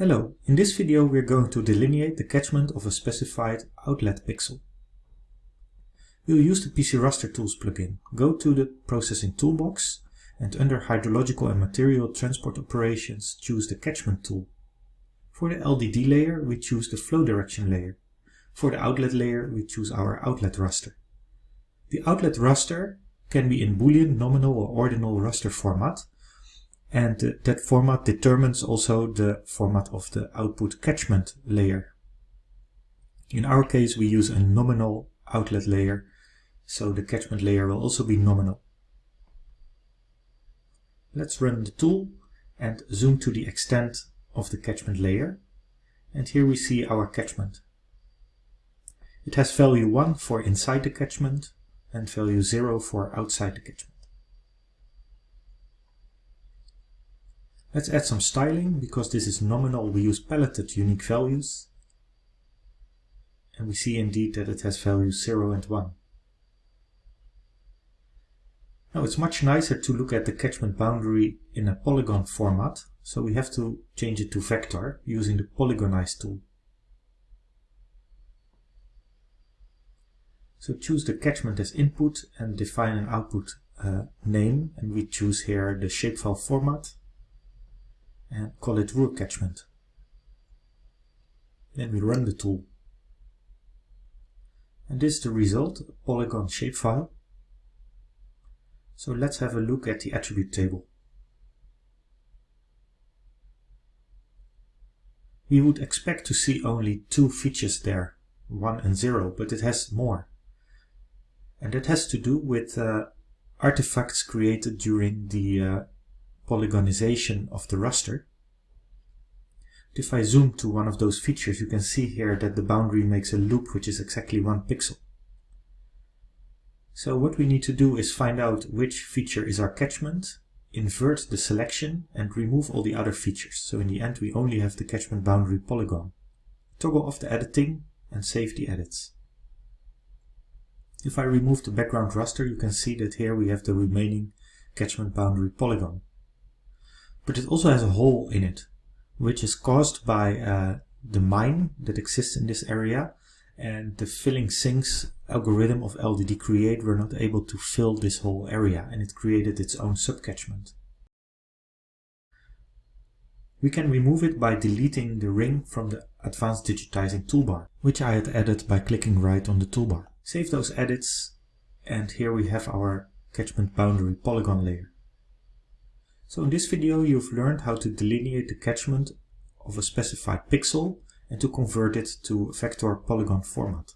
Hello, in this video we're going to delineate the catchment of a specified outlet pixel. We'll use the PC Raster Tools plugin. Go to the Processing Toolbox and under Hydrological and Material Transport Operations choose the Catchment tool. For the LDD layer we choose the Flow Direction layer. For the outlet layer we choose our outlet raster. The outlet raster can be in Boolean, nominal or ordinal raster format and uh, that format determines also the format of the output catchment layer. In our case we use a nominal outlet layer, so the catchment layer will also be nominal. Let's run the tool and zoom to the extent of the catchment layer. And here we see our catchment. It has value 1 for inside the catchment and value 0 for outside the catchment. Let's add some styling. Because this is nominal, we use paletted unique values. And we see indeed that it has values 0 and 1. Now it's much nicer to look at the catchment boundary in a polygon format, so we have to change it to vector using the polygonize tool. So choose the catchment as input and define an output uh, name and we choose here the shapefile format and call it Ruhr catchment. Then we run the tool. And this is the result, a polygon shapefile. So let's have a look at the attribute table. We would expect to see only two features there, 1 and 0, but it has more. And that has to do with uh, artifacts created during the uh, polygonization of the raster. If I zoom to one of those features, you can see here that the boundary makes a loop which is exactly one pixel. So what we need to do is find out which feature is our catchment, invert the selection and remove all the other features. So in the end we only have the catchment boundary polygon. Toggle off the editing and save the edits. If I remove the background raster you can see that here we have the remaining catchment boundary polygon but it also has a hole in it, which is caused by uh, the mine that exists in this area and the filling sinks algorithm of LDD create were not able to fill this whole area and it created its own subcatchment. We can remove it by deleting the ring from the Advanced Digitizing toolbar, which I had added by clicking right on the toolbar. Save those edits and here we have our catchment boundary polygon layer. So in this video you've learned how to delineate the catchment of a specified pixel and to convert it to vector polygon format.